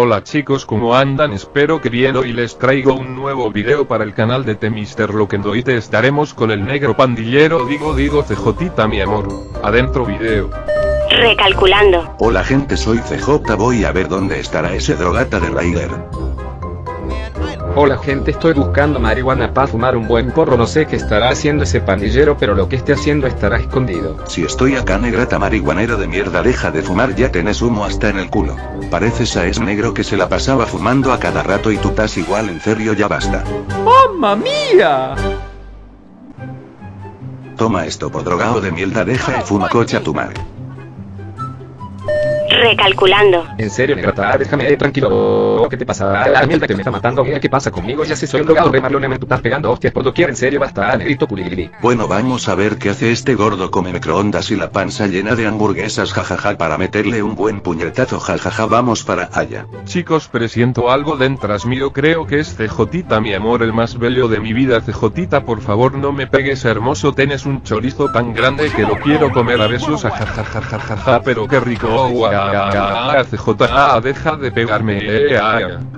Hola chicos ¿cómo andan? Espero que bien hoy les traigo un nuevo video para el canal de The Mr. Lokendoite estaremos con el negro pandillero digo digo CJ mi amor. Adentro video. Recalculando. Hola gente soy CJ voy a ver dónde estará ese drogata de Raider. Hola gente estoy buscando marihuana para fumar un buen porro no sé qué estará haciendo ese pandillero pero lo que esté haciendo estará escondido. Si estoy acá negrata marihuanero de mierda deja de fumar ya tenés humo hasta en el culo. Pareces a ese negro que se la pasaba fumando a cada rato y tú estás igual en serio ya basta. ¡Mamma mía! Toma esto por drogado de mierda deja y fuma cocha tu madre. Recalculando. En serio, negrata, déjame ahí tranquilo. ¿Qué te pasa? La mierda que me está matando. Mira qué pasa conmigo. Ya sé, soy un drogado re malo, me tú estás pegando hostias por doquier. En serio, basta, negrito culigiri. Bueno vamos a ver qué hace este gordo come microondas y la panza llena de hamburguesas jajaja para meterle un buen puñetazo jajaja vamos para allá. Chicos presiento algo dentro mío creo que es CJ mi amor el más bello de mi vida CJ por favor no me pegues hermoso tenés un chorizo tan grande que lo quiero comer a besos jajajajajaja pero qué rico oh, guau. CJ, deja de pegarme, eh,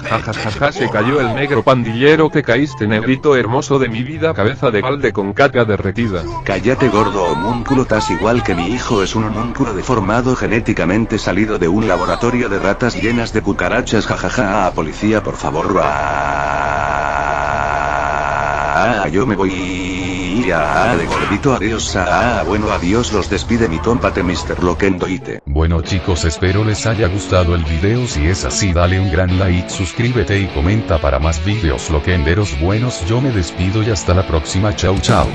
jajajaja, se cayó el negro pandillero que caíste negrito hermoso de mi vida, cabeza de balde con caca derretida. Cállate gordo homúnculo, tas igual que mi hijo es un homúnculo deformado genéticamente salido de un laboratorio de ratas llenas de cucarachas, jajaja, ah, policía por favor, ah, yo me voy ah, de gordito adiós, ah, bueno adiós los despide mi tómpate Mr. Lokendoite. Bueno chicos espero les haya gustado el video si es así dale un gran like suscríbete y comenta para más videos lokenderos buenos yo me despido y hasta la próxima chau chau.